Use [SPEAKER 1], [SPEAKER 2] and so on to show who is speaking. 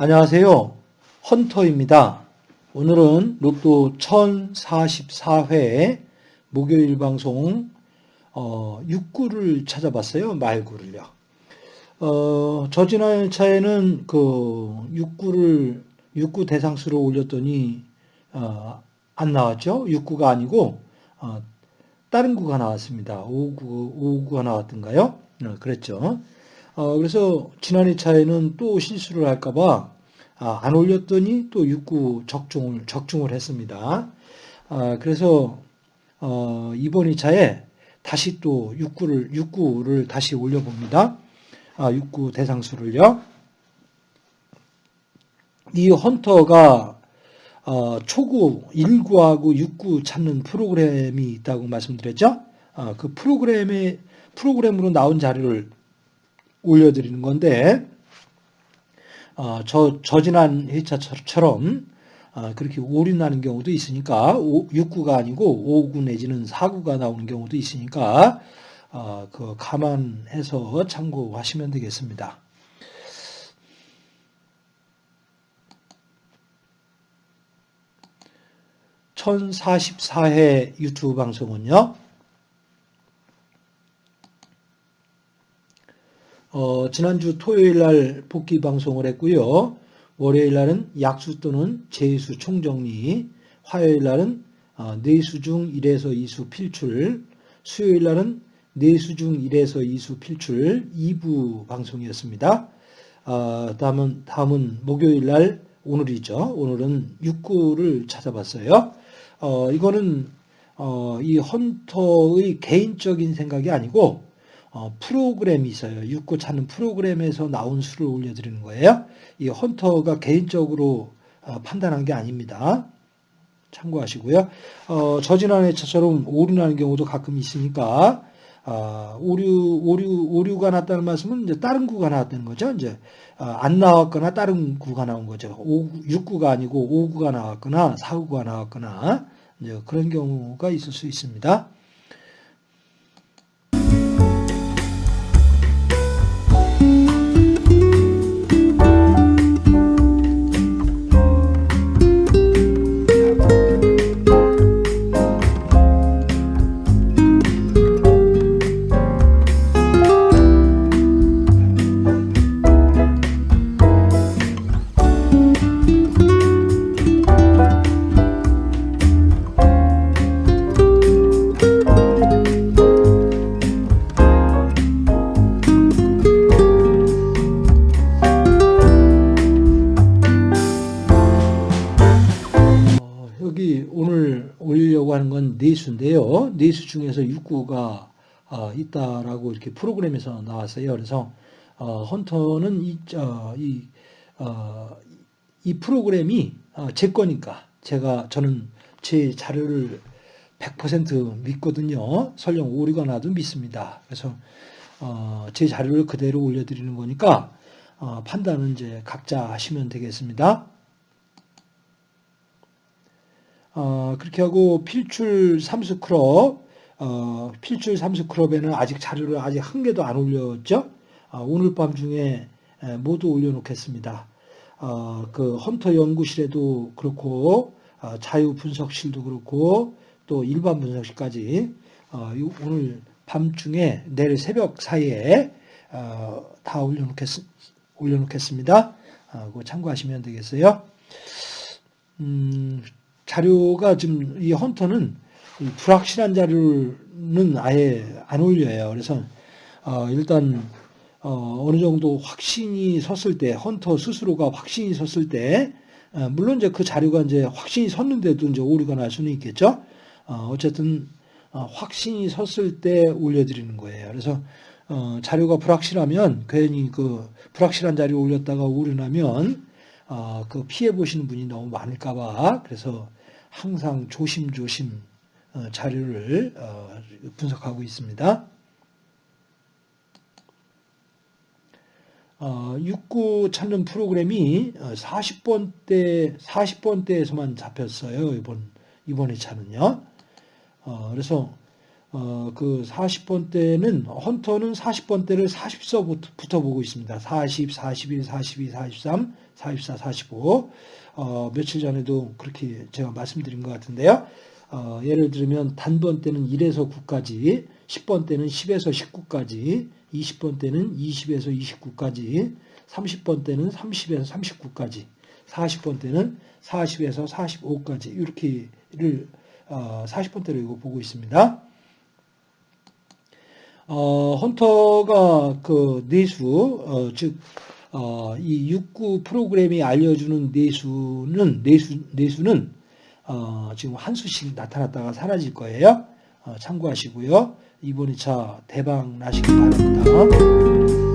[SPEAKER 1] 안녕하세요. 헌터입니다. 오늘은 로또 1044회 목요일 방송 어, 6구를 찾아봤어요. 말구를요. 어, 저 지난 차에는 그 6구를 6구 대상수로 올렸더니 어, 안 나왔죠. 6구가 아니고 어, 다른 구가 나왔습니다. 5구 5구가 나왔던가요? 어, 그랬죠. 어, 그래서 지난 차에는 또 실수를 할까봐 아, 안 올렸더니 또 6구 적중을 적중을 했습니다. 아, 그래서 어, 이번 2차에 다시 또 6구를 6구를 다시 올려봅니다. 아, 6구 대상수를요. 이 헌터가 어, 초구 1구하고 6구 찾는 프로그램이 있다고 말씀드렸죠. 아, 그 프로그램에 프로그램으로 나온 자료를 올려드리는 건데 어, 저, 저 지난 회차처럼 어, 그렇게 나는 경우도 있으니까 6구가 아니고 5구 내지는 4구가 나오는 경우도 있으니까 어, 그 감안해서 참고하시면 되겠습니다. (1044회) 유튜브 방송은요 어, 지난주 토요일 날 복귀 방송을 했고요. 월요일 날은 약수 또는 재수 총정리, 화요일 날은 어, 내수 중 1에서 2수 필출, 수요일 날은 내수 중 1에서 2수 필출 2부 방송이었습니다. 어, 다음은, 다음은 목요일 날 오늘이죠. 오늘은 6구를 찾아봤어요. 어, 이거는 어, 이 헌터의 개인적인 생각이 아니고 어, 프로그램이 있어요. 육구 찾는 프로그램에서 나온 수를 올려드리는 거예요. 이 헌터가 개인적으로 어, 판단한 게 아닙니다. 참고하시고요. 어, 저지난 해처럼 오류 나는 경우도 가끔 있으니까 어, 오류 오류 오류가 났다는 말씀은 이제 다른 구가 나왔다는 거죠. 이제 어, 안 나왔거나 다른 구가 나온 거죠. 5, 6구가 아니고 5구가 나왔거나 4구가 나왔거나 그런 경우가 있을 수 있습니다. 내수인데요. 내수 중에서 6구가 어, 있다라고 이렇게 프로그램에서 나왔어요. 그래서 어, 헌터는 이, 이, 어, 이 프로그램이 제 거니까 제가 저는 제 자료를 100% 믿거든요. 설령 오류가 나도 믿습니다. 그래서 제 자료를 그대로 올려드리는 거니까 판단은 이제 각자 하시면 되겠습니다. 어, 그렇게 하고 필출 삼수 클럽, 어, 필출 삼수 클럽에는 아직 자료를 아직 한 개도 안 올렸죠. 어, 오늘 밤 중에 모두 올려놓겠습니다. 어, 그 헌터 연구실에도 그렇고 어, 자유 분석실도 그렇고 또 일반 분석실까지 어, 오늘 밤중에 내일 새벽 사이에 어, 다 올려놓겠, 올려놓겠습니다. 어, 그거 참고하시면 되겠어요. 음, 자료가 지금 이 헌터는 불확실한 자료는 아예 안 올려요. 그래서 어 일단 어 어느 정도 확신이 섰을 때 헌터 스스로가 확신이 섰을 때 어 물론 이제 그 자료가 이제 확신이 섰는데도 이제 오류가 날 수는 있겠죠. 어 어쨌든 어 확신이 섰을 때 올려드리는 거예요. 그래서 어 자료가 불확실하면 괜히 그 불확실한 자료 올렸다가 오류 나면 어, 그 피해 보시는 분이 너무 많을까 봐 그래서 항상 조심조심 어, 자료를 어, 분석하고 있습니다. 어, 69 찾는 프로그램이 40번대 40번대에서만 잡혔어요. 이번 이번에 차는요. 어, 그래서 어, 그 40번대는 헌터는 40번대를 40서부터 보고 있습니다. 40, 41, 42, 43, 44, 45. 어, 며칠 전에도 그렇게 제가 말씀드린 것 같은데요. 어, 예를 들면 단번 때는 1에서 9까지, 10번 때는 10에서 19까지, 20번 때는 20에서 29까지, 30번 때는 30에서 39까지, 40번 때는 40에서 45까지 이렇게를 어, 40번대로 이거 보고 있습니다. 어, 헌터가 그 내수, 어, 즉, 어, 이69 프로그램이 알려주는 내수는, 내수, 내수는, 어, 지금 한 수씩 나타났다가 사라질 거예요. 어, 참고하시고요. 이번 2차 대박 나시기 바랍니다.